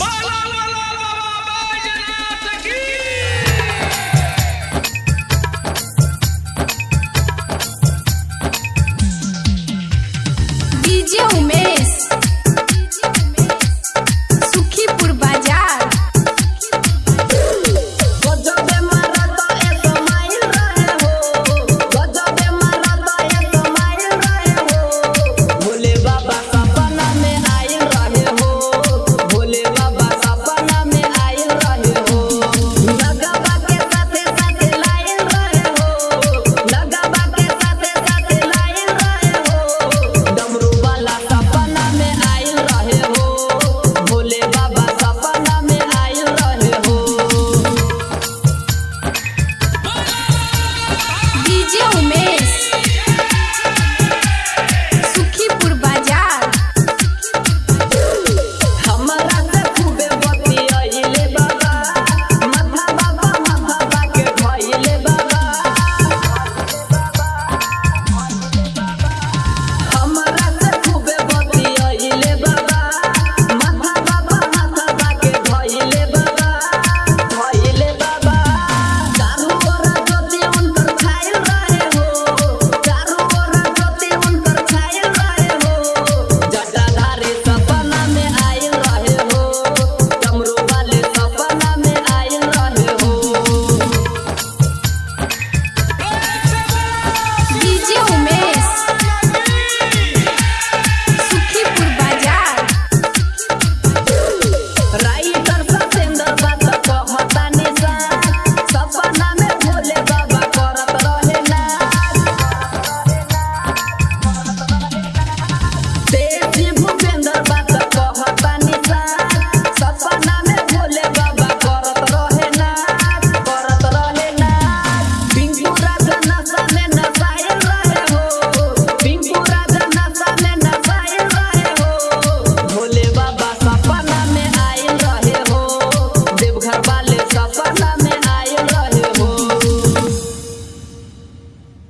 哇啦啦啦啦